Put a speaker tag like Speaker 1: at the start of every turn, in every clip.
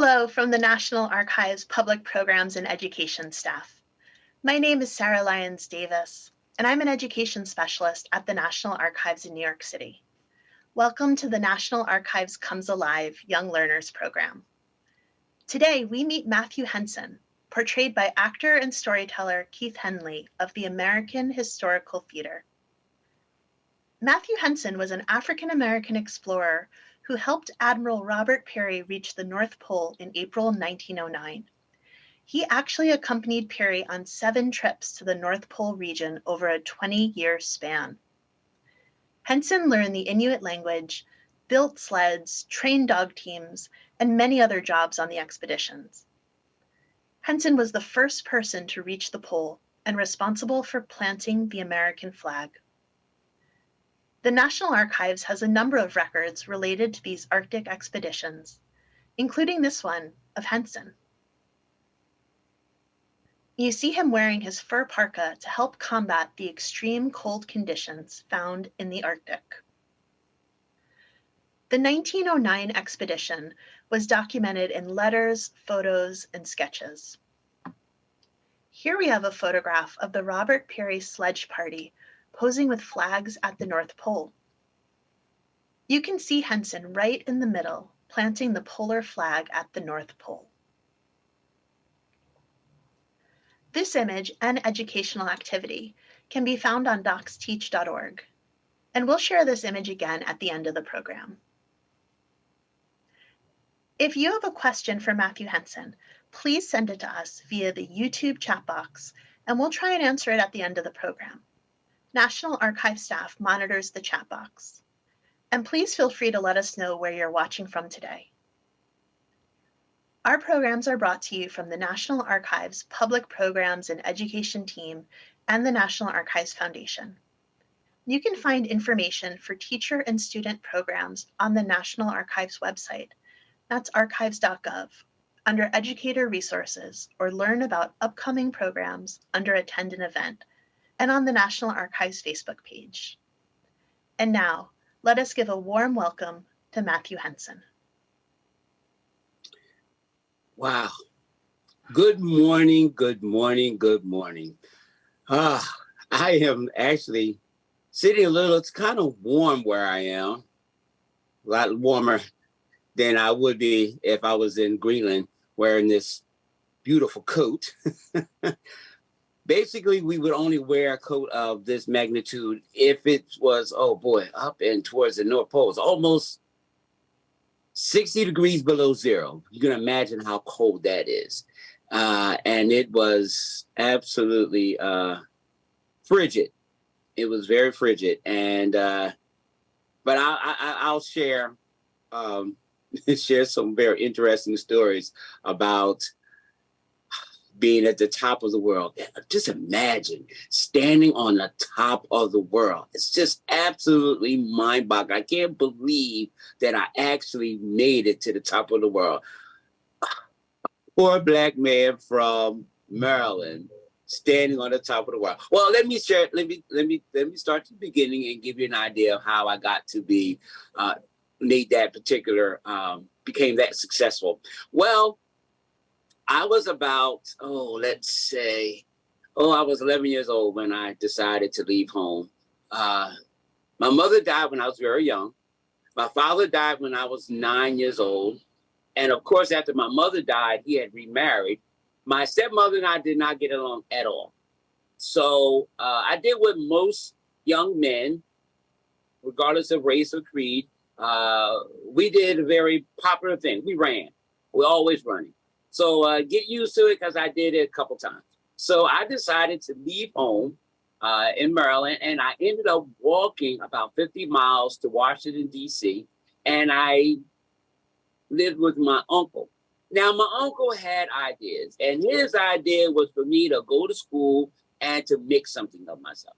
Speaker 1: Hello from the National Archives Public Programs and Education staff. My name is Sarah Lyons Davis, and I'm an education specialist at the National Archives in New York City. Welcome to the National Archives Comes Alive Young Learners Program. Today, we meet Matthew Henson, portrayed by actor and storyteller Keith Henley of the American Historical Theater. Matthew Henson was an African-American explorer who helped Admiral Robert Peary reach the North Pole in April 1909. He actually accompanied Peary on seven trips to the North Pole region over a 20-year span. Henson learned the Inuit language, built sleds, trained dog teams, and many other jobs on the expeditions. Henson was the first person to reach the pole and responsible for planting the American flag. The National Archives has a number of records related to these Arctic expeditions, including this one of Henson. You see him wearing his fur parka to help combat the extreme cold conditions found in the Arctic. The 1909 expedition was documented in letters, photos, and sketches. Here we have a photograph of the Robert Peary sledge party posing with flags at the North Pole. You can see Henson right in the middle, planting the polar flag at the North Pole. This image and educational activity can be found on docsteach.org, and we'll share this image again at the end of the program. If you have a question for Matthew Henson, please send it to us via the YouTube chat box, and we'll try and answer it at the end of the program. National Archive staff monitors the chat box. And please feel free to let us know where you're watching from today. Our programs are brought to you from the National Archives Public Programs and Education team and the National Archives Foundation. You can find information for teacher and student programs on the National Archives website. That's archives.gov under Educator Resources or learn about upcoming programs under Attend an Event and on the National Archives Facebook page. And now, let us give a warm welcome to Matthew Henson.
Speaker 2: Wow. Good morning, good morning, good morning. Ah, I am actually sitting a little, it's kind of warm where I am. A lot warmer than I would be if I was in Greenland wearing this beautiful coat. basically we would only wear a coat of this magnitude if it was, oh boy, up and towards the North Pole. Almost 60 degrees below zero. You can imagine how cold that is. Uh, and it was absolutely uh, frigid. It was very frigid. And, uh, but I, I, I'll share, um, share some very interesting stories about being at the top of the world. Just imagine standing on the top of the world. It's just absolutely mind boggling. I can't believe that I actually made it to the top of the world. Poor black man from Maryland standing on the top of the world. Well, let me share, let me, let me, let me start at the beginning and give you an idea of how I got to be, uh, made that particular, um, became that successful. Well, I was about, oh, let's say, oh, I was 11 years old when I decided to leave home. Uh, my mother died when I was very young. My father died when I was nine years old. And of course, after my mother died, he had remarried. My stepmother and I did not get along at all. So uh, I did what most young men, regardless of race or creed, uh, we did a very popular thing. We ran. We're always running. So uh, get used to it because I did it a couple times. So I decided to leave home uh, in Maryland and I ended up walking about 50 miles to Washington, D.C. And I lived with my uncle. Now, my uncle had ideas, and his idea was for me to go to school and to make something of myself.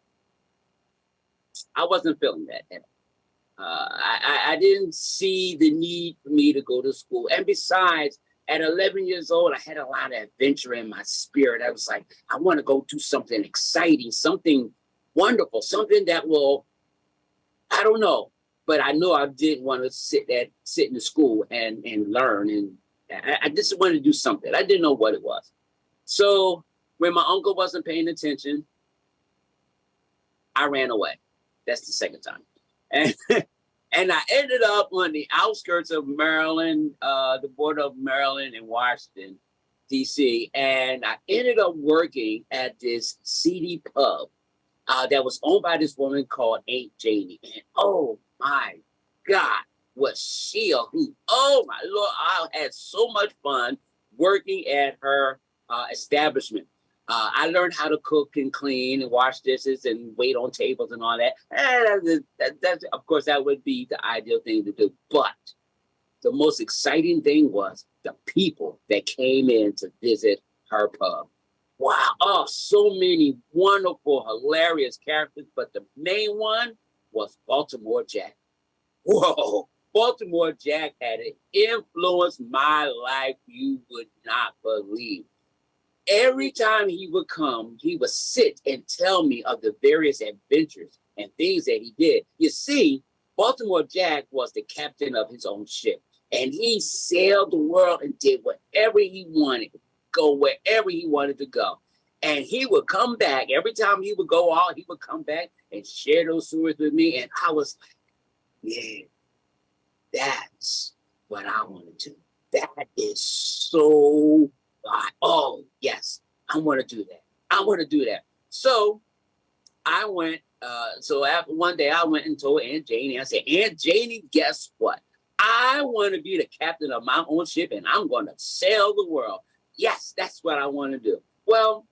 Speaker 2: I wasn't feeling that at all. Uh, I, I didn't see the need for me to go to school. And besides, at 11 years old, I had a lot of adventure in my spirit. I was like, I want to go do something exciting, something wonderful, something that will, I don't know, but I know I didn't want to sit at sit in the school and and learn and I, I just wanted to do something. I didn't know what it was. So when my uncle wasn't paying attention, I ran away. That's the second time. And and I ended up on the outskirts of Maryland, uh, the border of Maryland and Washington, DC. And I ended up working at this seedy pub uh, that was owned by this woman called Aunt Janie. And oh my God, was she a hoot. Oh my Lord, I had so much fun working at her uh, establishment. Uh, I learned how to cook and clean and wash dishes and wait on tables and all that. And that, that, of course, that would be the ideal thing to do. But the most exciting thing was the people that came in to visit her pub. Wow, oh, so many wonderful, hilarious characters. But the main one was Baltimore Jack. Whoa, Baltimore Jack had influenced my life you would not believe every time he would come, he would sit and tell me of the various adventures and things that he did. You see, Baltimore Jack was the captain of his own ship, and he sailed the world and did whatever he wanted, go wherever he wanted to go. And he would come back every time he would go out, he would come back and share those stories with me. And I was like, yeah, that's what I want to do. That is so God, oh, yes, I want to do that. I want to do that. So I went, uh, so after one day I went and told Aunt Janie, I said, Aunt Janie, guess what? I want to be the captain of my own ship and I'm going to sail the world. Yes, that's what I want to do. Well,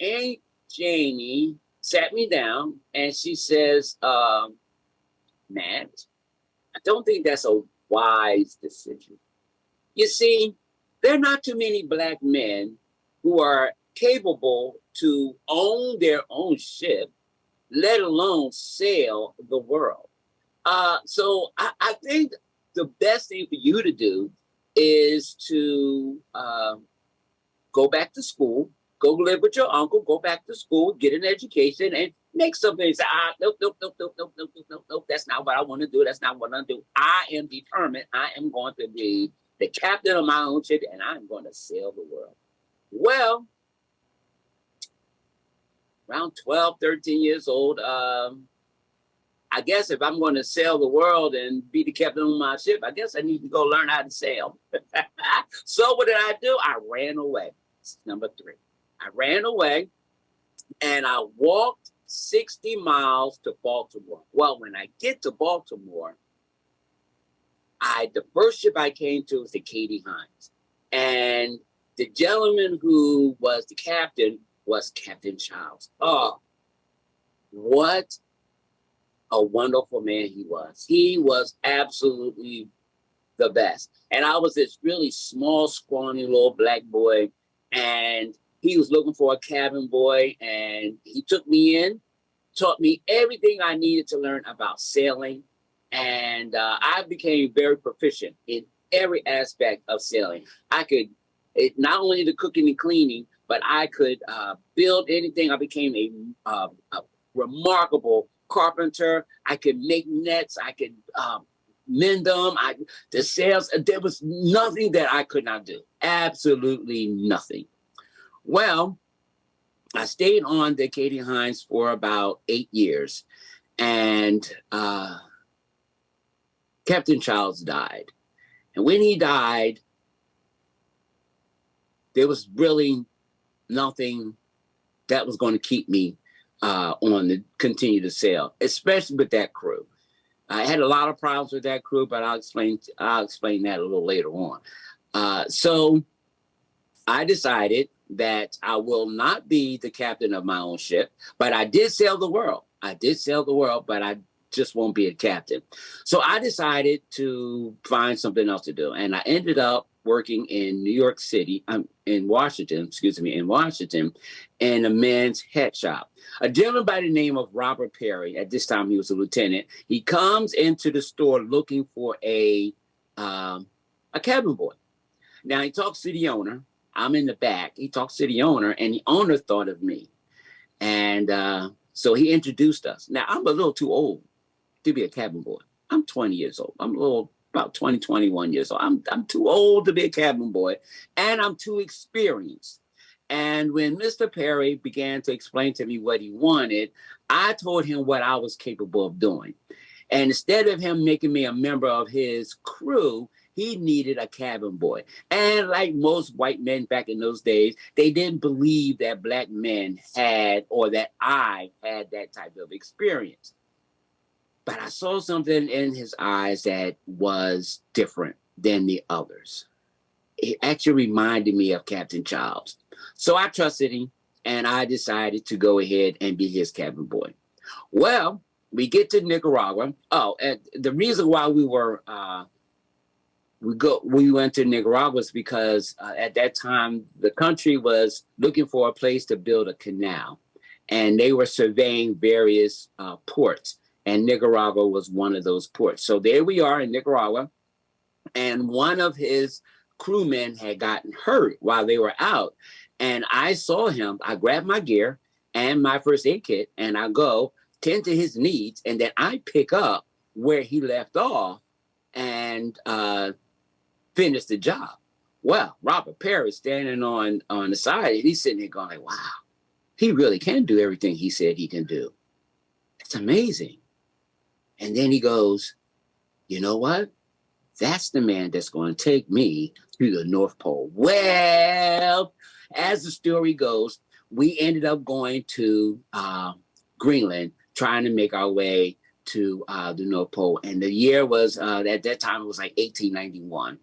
Speaker 2: Aunt Janie sat me down and she says, um, Matt, I don't think that's a wise decision. You see, there are not too many black men who are capable to own their own ship, let alone sail the world. Uh, so I, I, think the best thing for you to do is to uh, go back to school, go live with your uncle, go back to school, get an education, and make something say, ah, nope, nope, nope, nope, nope, nope, nope, nope. That's not what I want to do. That's not what I do. I am determined. I am going to be the captain of my own ship, and I'm going to sail the world. Well, around 12, 13 years old, um, I guess if I'm going to sail the world and be the captain of my ship, I guess I need to go learn how to sail. so what did I do? I ran away. Number three. I ran away and I walked 60 miles to Baltimore. Well, when I get to Baltimore, I the first ship I came to was the Katie Hines. And the gentleman who was the captain was Captain Childs. Oh, what a wonderful man he was. He was absolutely the best. And I was this really small, scrawny little black boy, and he was looking for a cabin boy, and he took me in, taught me everything I needed to learn about sailing, and uh, I became very proficient in every aspect of sailing. I could, it, not only the cooking and cleaning, but I could uh, build anything. I became a, uh, a, remarkable carpenter. I could make nets. I could um, mend them. I the sails. There was nothing that I could not do. Absolutely nothing. Well, I stayed on the Katie Hines for about eight years, and uh, Captain Childs died. And when he died, there was really nothing that was going to keep me uh, on to continue to sail, especially with that crew. I had a lot of problems with that crew, but I'll explain I'll explain that a little later on. Uh, so I decided that I will not be the captain of my own ship, but I did sail the world. I did sail the world, but I just won't be a captain. So I decided to find something else to do. And I ended up working in New York City, um, in Washington, excuse me, in Washington, in a men's head shop. A gentleman by the name of Robert Peary, at this time he was a lieutenant, he comes into the store looking for a, um, a cabin boy. Now he talks to the owner. I'm in the back. He talks to the owner and the owner thought of me. And uh, so he introduced us. Now I'm a little too old to be a cabin boy. I'm 20 years old. I'm a little about 20, 21 years old. I'm, I'm too old to be a cabin boy and I'm too experienced. And when Mr. Peary began to explain to me what he wanted, I told him what I was capable of doing. And instead of him making me a member of his crew, he needed a cabin boy. And like most white men back in those days, they didn't believe that black men had or that I had that type of experience. But I saw something in his eyes that was different than the others. It actually reminded me of Captain Childs. So I trusted him and I decided to go ahead and be his cabin boy. Well, we get to Nicaragua. Oh, and the reason why we were uh, we go we went to Nicaragua was because uh, at that time the country was looking for a place to build a canal, and they were surveying various uh, ports, and Nicaragua was one of those ports. So there we are in Nicaragua, and one of his crewmen had gotten hurt while they were out, and I saw him. I grabbed my gear and my first aid kit, and I go tend to his needs, and then I pick up where he left off and uh, finish the job. Well, Robert Peary standing on on the side, and he's sitting there going, like, "Wow, he really can do everything he said he can do. It's amazing." And then he goes, "You know what? That's the man that's going to take me to the North Pole." Well, as the story goes, we ended up going to uh, Greenland trying to make our way to uh, the North Pole. And the year was, uh, at that time, it was like 1891.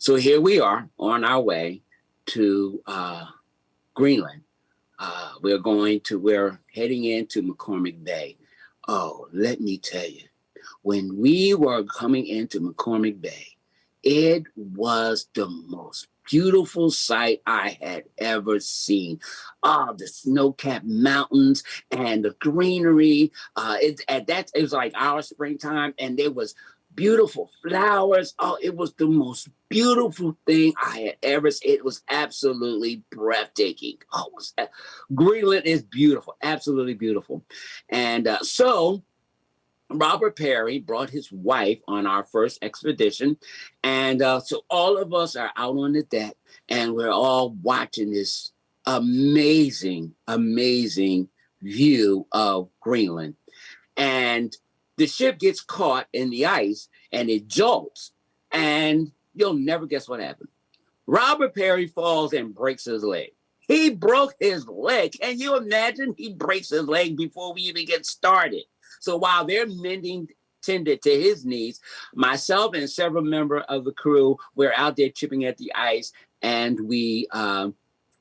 Speaker 2: So here we are on our way to uh, Greenland. Uh, we're going to, we're heading into McCormick Bay. Oh, let me tell you, when we were coming into McCormick Bay, it was the most beautiful sight I had ever seen. Oh, the snow-capped mountains and the greenery. Uh, it, at that, it was like our springtime, and there was beautiful flowers. Oh, it was the most beautiful thing I had ever seen. It was absolutely breathtaking. Oh, was, Greenland is beautiful, absolutely beautiful. And uh, so Robert Peary brought his wife on our first expedition. And uh, so all of us are out on the deck and we're all watching this amazing, amazing view of Greenland. And the ship gets caught in the ice and it jolts. And you'll never guess what happened. Robert Peary falls and breaks his leg. He broke his leg. Can you imagine? He breaks his leg before we even get started. So while they're mending tended to his needs, myself and several members of the crew, we're out there chipping at the ice and we um,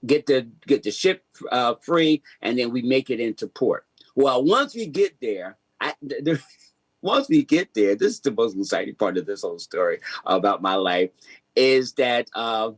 Speaker 2: get the get the ship uh, free and then we make it into port. Well, once we get there, I, there, once we get there, this is the most exciting part of this whole story about my life, is that uh,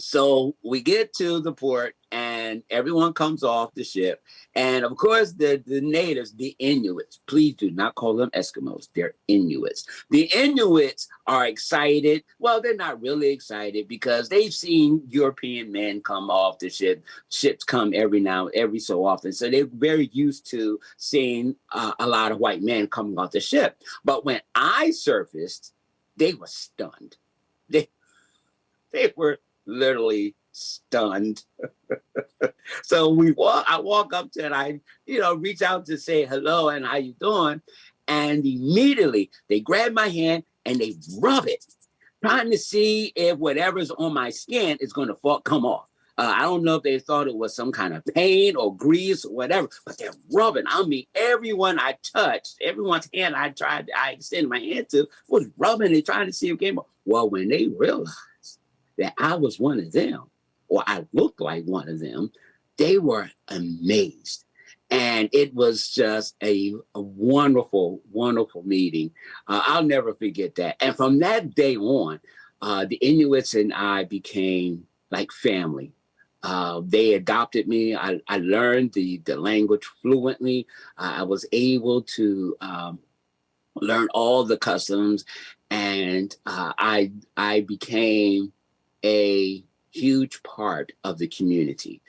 Speaker 2: so we get to the port and everyone comes off the ship. And of course, the, the natives, the Inuits, please do not call them Eskimos, they're Inuits. The Inuits are excited. Well, they're not really excited because they've seen European men come off the ship. Ships come every now, every so often. So they're very used to seeing uh, a lot of white men coming off the ship. But when I surfaced, they were stunned. They, they were literally stunned. so we walk, I walk up to it, I, you know, reach out to say hello and how you doing? And immediately they grab my hand and they rub it, trying to see if whatever's on my skin is going to fall, come off. Uh, I don't know if they thought it was some kind of pain or grease or whatever, but they're rubbing. I mean, everyone I touched, everyone's hand I tried, I extended my hand to was rubbing and trying to see if it came off. Well, when they realized that I was one of them, or I looked like one of them, they were amazed. And it was just a, a wonderful, wonderful meeting. Uh, I'll never forget that. And from that day on, uh, the Inuits and I became like family. Uh, they adopted me. I, I, learned the, the language fluently. I was able to um, learn all the customs and uh, I, I became a huge part of the community.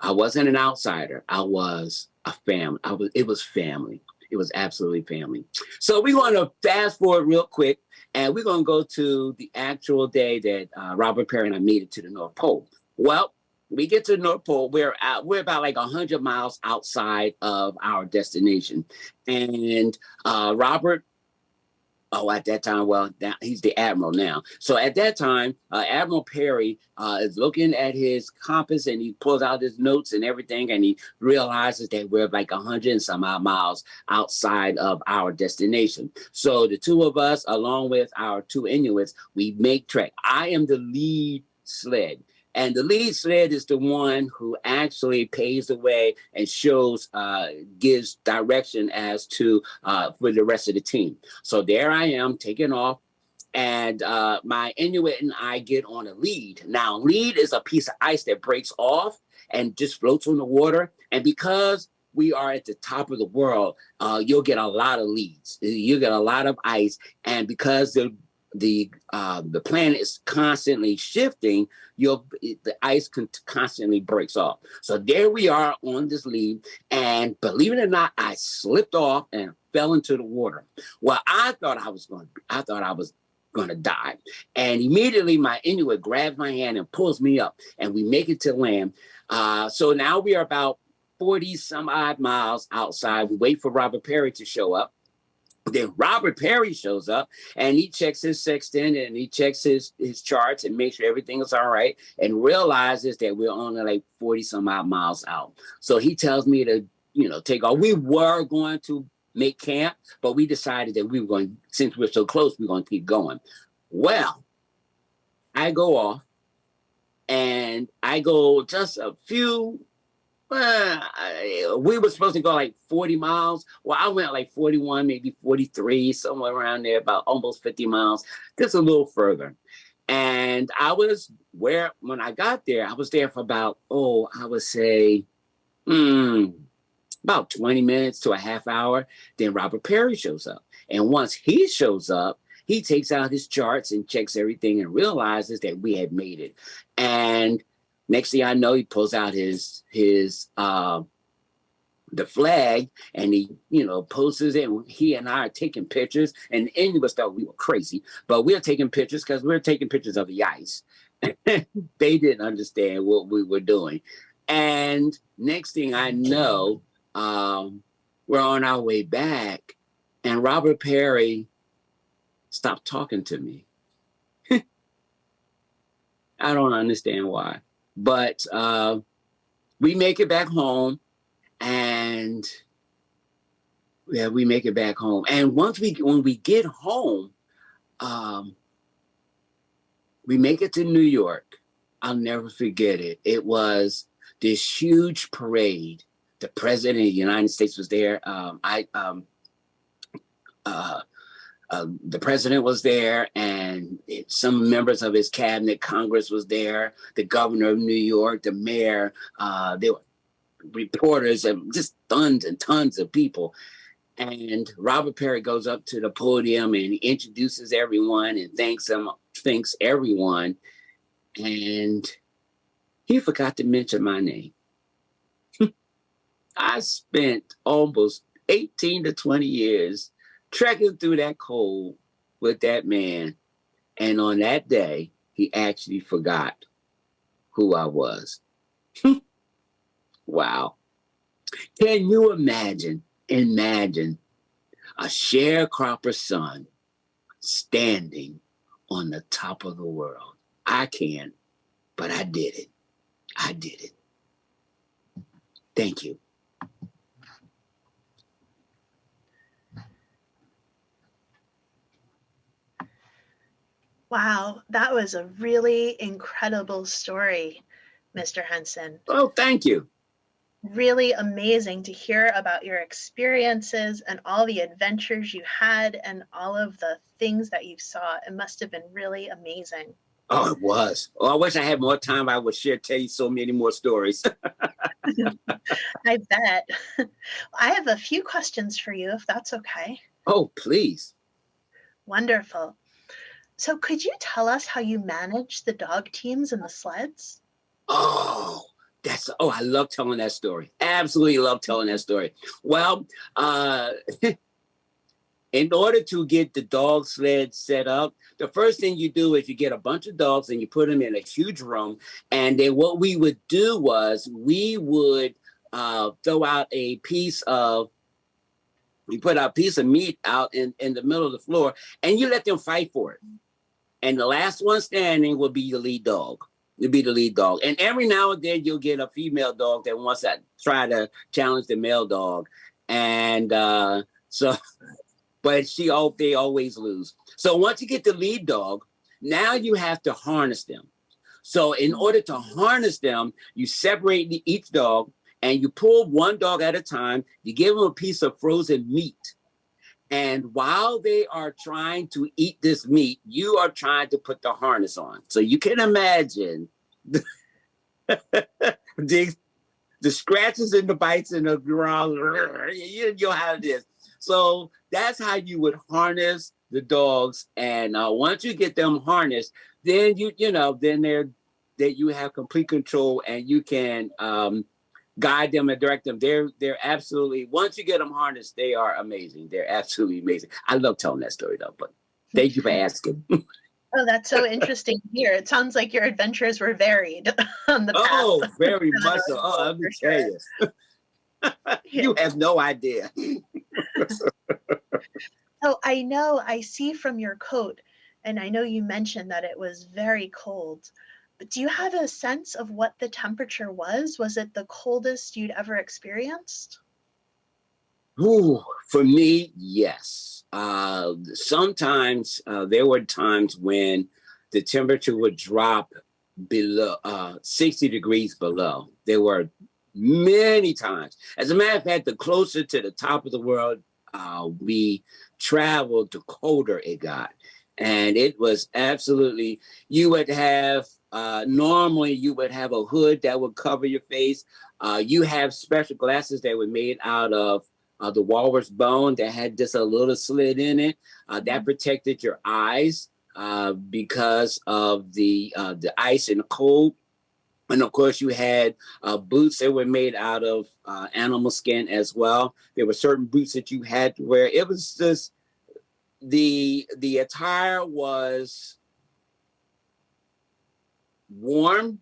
Speaker 2: I wasn't an outsider. I was a family. I was, it was family. It was absolutely family. So we want to fast forward real quick And we're going to go to the actual day that uh, Robert Peary and I made it to the North Pole. Well, we get to the North Pole. We're out, we're about like hundred miles outside of our destination, and uh, Robert. Oh, at that time, well, now he's the admiral now. So at that time, uh, Admiral Peary uh, is looking at his compass and he pulls out his notes and everything, and he realizes that we're like a hundred and some odd miles outside of our destination. So the two of us, along with our two Inuits, we make trek. I am the lead sled. And the lead sled is the one who actually paves the way and shows, uh, gives direction as to uh, for the rest of the team. So there I am taking off and uh, my Inuit and I get on a lead. Now, lead is a piece of ice that breaks off and just floats on the water. And because we are at the top of the world, uh, you'll get a lot of leads. You get a lot of ice. And because the the uh, the planet is constantly shifting, your the ice con constantly breaks off. So there we are on this lead, and believe it or not, I slipped off and fell into the water. Well, I thought I was going. I thought I was going to die, and immediately my Inuit grabs my hand and pulls me up, and we make it to land. Uh, so now we are about 40 some odd miles outside. We wait for Robert Peary to show up. Then Robert Peary shows up and he checks his sextant and he checks his, his charts and makes sure everything is all right and realizes that we're only like 40 some odd miles out. So he tells me to, you know, take off. We were going to make camp, but we decided that we were going, since we're so close, we're going to keep going. Well, I go off and I go just a few we were supposed to go like 40 miles. Well, I went like 41, maybe 43, somewhere around there, about almost 50 miles, just a little further. And I was where, when I got there, I was there for about, oh, I would say, hmm, about 20 minutes to a half hour. Then Robert Peary shows up. And once he shows up, he takes out his charts and checks everything and realizes that we had made it. And Next thing I know, he pulls out his his uh, the flag and he, you know, posts it. He and I are taking pictures. And any of us thought we were crazy, but we are taking pictures because we are taking pictures of the ice. they didn't understand what we were doing. And next thing I know, um, we're on our way back, and Robert Peary stopped talking to me. I don't understand why. But uh, we make it back home and yeah, we make it back home. And once we, when we get home, um, we make it to New York. I'll never forget it. It was this huge parade. The president of the United States was there. Um, I, um, uh, uh, the president was there and it, some members of his cabinet, Congress was there, the governor of New York, the mayor, uh, there were reporters and just tons and tons of people. And Robert Peary goes up to the podium and introduces everyone and thanks them, thanks everyone. And he forgot to mention my name. I spent almost 18 to 20 years trekking through that cold with that man. And on that day, he actually forgot who I was. wow. Can you imagine, imagine a sharecropper son standing on the top of the world? I can, but I did it. I did it. Thank you.
Speaker 1: Wow, that was a really incredible story, Mr. Henson.
Speaker 2: Oh, thank you.
Speaker 1: Really amazing to hear about your experiences and all the adventures you had and all of the things that you saw. It must have been really amazing.
Speaker 2: Oh, it was. Oh, I wish I had more time. I would share, tell you so many more stories.
Speaker 1: I bet. I have a few questions for you, if that's okay.
Speaker 2: Oh, please.
Speaker 1: Wonderful. So could you tell us how you manage the dog teams and the sleds?
Speaker 2: Oh, that's oh, I love telling that story. Absolutely love telling that story. Well, uh in order to get the dog sled set up, the first thing you do is you get a bunch of dogs and you put them in a huge room. And then what we would do was we would uh, throw out a piece of, we put a piece of meat out in, in the middle of the floor and you let them fight for it. And the last one standing will be the lead dog. You'll be the lead dog. And every now and then you'll get a female dog that wants to try to challenge the male dog. And uh, so but she all they always lose. So once you get the lead dog, now you have to harness them. So in order to harness them, you separate the, each dog and you pull one dog at a time. You give them a piece of frozen meat. And while they are trying to eat this meat, you are trying to put the harness on. So you can imagine the, the, scratches and the bites and the ground. You, you'll have this. So that's how you would harness the dogs. And uh, once you get them harnessed, then you, you know, then they're, that you have complete control and you can um, guide them and direct them. They're, they're absolutely, once you get them harnessed, they are amazing. They're absolutely amazing. I love telling that story though, but thank you for asking.
Speaker 1: Oh, that's so interesting here. It sounds like your adventures were varied on the
Speaker 2: path. Oh, very much so. Oh, let me tell you. you have no idea.
Speaker 1: so I know I see from your coat, and I know you mentioned that it was very cold, do you have a sense of what the temperature was? Was it the coldest you'd ever experienced?
Speaker 2: Ooh, for me, yes. Uh, sometimes uh, there were times when the temperature would drop below uh, 60 degrees below. There were many times. As a matter of fact, the closer to the top of the world uh, we traveled, the colder it got. And it was absolutely, you would have, uh, normally you would have a hood that would cover your face. Uh, you have special glasses that were made out of uh, the walrus bone that had just a little slit in it. Uh, that mm-hmm. protected your eyes uh, because of the uh, the ice and the cold. And of course, you had uh, boots that were made out of uh, animal skin as well. There were certain boots that you had to wear. It was just the the attire was warm,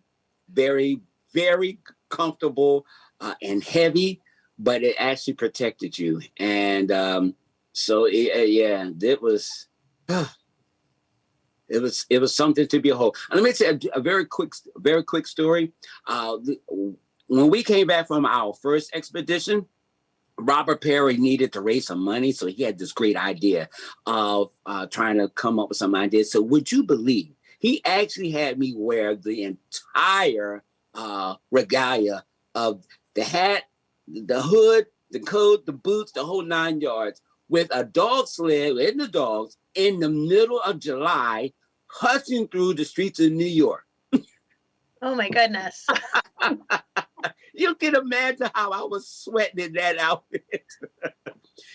Speaker 2: very very comfortable uh, and heavy, but it actually protected you. And um, so it, yeah, it was. it was it was something to behold. And let me say a, a very quick, very quick story. Uh, when we came back from our first expedition, Robert Peary needed to raise some money, so he had this great idea of uh, trying to come up with some ideas. So would you believe he actually had me wear the entire uh, regalia of the hat, the hood, the coat, the boots, the whole nine yards, with a dog sled in the dogs in the middle of July hustling through the streets of New York.
Speaker 1: Oh my goodness.
Speaker 2: you can imagine how I was sweating in that outfit.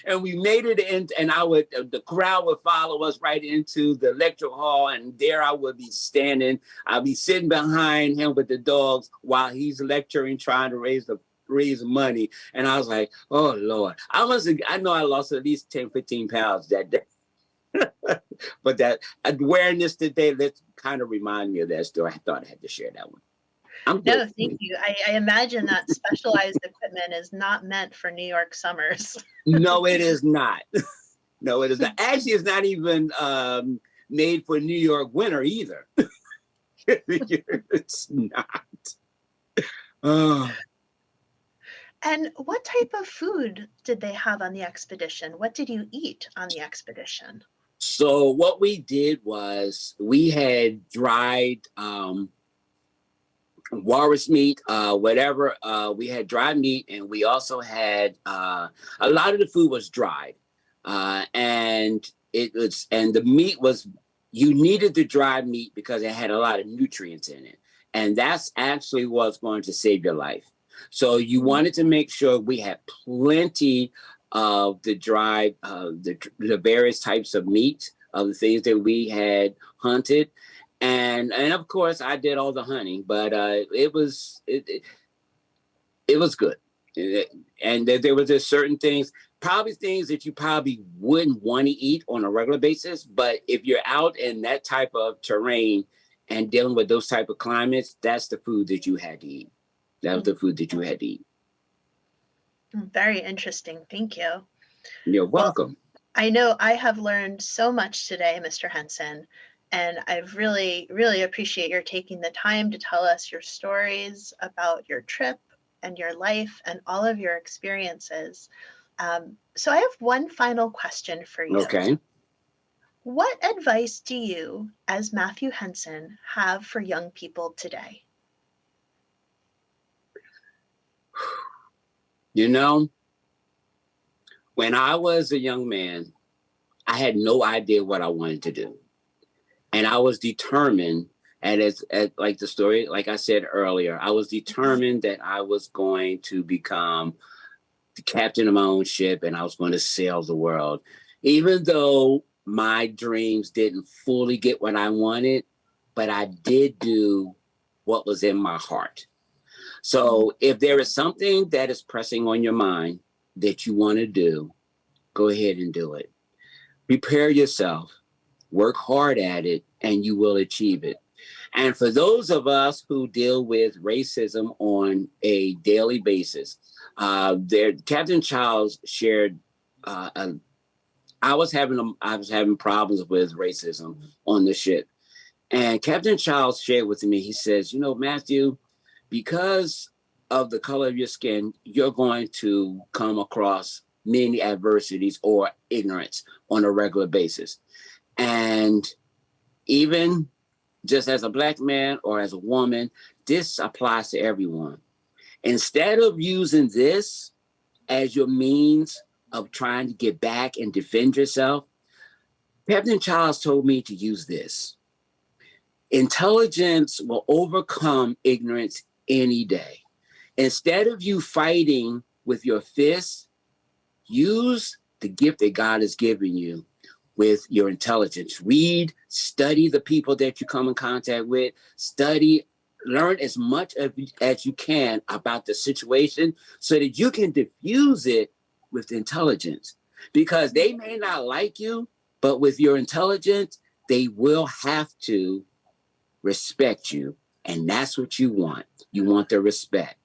Speaker 2: and we made it in, and I would, uh, the crowd would follow us right into the lecture hall, and there I would be standing. I'd be sitting behind him with the dogs while he's lecturing, trying to raise the raise money. And I was like, oh Lord, I must I know I lost at least 10, 15 pounds that day. but that uh, awareness today, let's kind of remind me of that story. I thought I had to share that one.
Speaker 1: I'm no, good. thank you. I, I imagine that specialized equipment is not meant for New York summers.
Speaker 2: no, it is not. no, it is not. Actually, it's not even um, made for New York winter either. it's not.
Speaker 1: Oh. And what type of food did they have on the expedition? What did you eat on the expedition?
Speaker 2: So what we did was we had dried um, walrus meat, uh, whatever. Uh, we had dried meat, and we also had uh, a lot of the food was dried, uh, and it was and the meat was you needed the dried meat because it had a lot of nutrients in it, and that's actually what's going to save your life. So you mm-hmm. wanted to make sure we had plenty of the dry, uh, the, the various types of meat, of the things that we had hunted. And, and of course I did all the hunting, but uh, it was, it, it, it was good. And there were just certain things. probably things that you probably wouldn't want to eat on a regular basis. But if you're out in that type of terrain and dealing with those type of climates, that's the food that you had to eat. That was the food that you had to eat.
Speaker 1: Very interesting. Thank you.
Speaker 2: You're
Speaker 1: Well,
Speaker 2: welcome.
Speaker 1: I know I have learned so much today, Mr. Henson, and I've really, really appreciate your taking the time to tell us your stories about your trip and your life and all of your experiences. Um, so I have one final question for you.
Speaker 2: Okay.
Speaker 1: What advice do you, as Matthew Henson, have for young people today?
Speaker 2: You know, when I was a young man, I had no idea what I wanted to do. And I was determined, and as, as like the story, like I said earlier, I was determined that I was going to become the captain of my own ship and I was going to sail the world. Even though my dreams didn't fully get what I wanted, but I did do what was in my heart. So if there is something that is pressing on your mind that you want to do, go ahead and do it. Prepare yourself, work hard at it, and you will achieve it. And for those of us who deal with racism on a daily basis, uh, there, Captain Charles shared. Uh, a, I was having a, I was having problems with racism on the ship, and Captain Charles shared with me. He says, "You know, Matthew, because of the color of your skin, you're going to come across many adversities or ignorance on a regular basis. And even just as a black man or as a woman, this applies to everyone. Instead of using this as your means of trying to get back and defend yourself, Captain Charles told me to use this. Intelligence will overcome ignorance any day. Instead of you fighting with your fists, use the gift that God has given you with your intelligence. Read, study the people that you come in contact with, study, learn as much of, as you can about the situation so that you can diffuse it with intelligence. Because they may not like you, but with your intelligence, they will have to respect you. And that's what you want. You want their respect.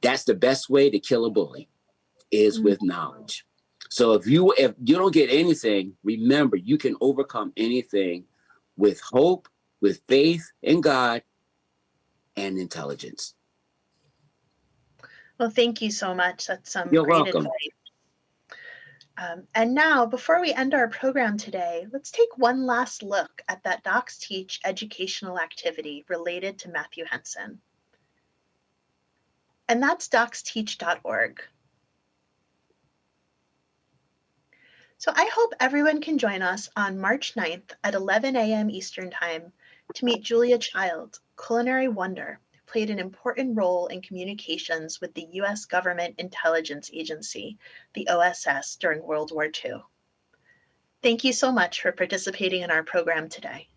Speaker 2: That's the best way to kill a bully is with mm-hmm. knowledge. So if you if you don't get anything, remember you can overcome anything with hope, with faith in God and intelligence.
Speaker 1: Well, thank you so much. That's some
Speaker 2: You're
Speaker 1: great
Speaker 2: welcome.
Speaker 1: advice. Um, and now, before we end our program today, let's take one last look at that Docs Teach educational activity related to Matthew Henson. And that's docsteach.org. So I hope everyone can join us on March 9th at 11 a.m. Eastern Time to meet Julia Child, culinary wonder, who played an important role in communications with the U.S. Government Intelligence Agency, the OSS, during World War II. Thank you so much for participating in our program today.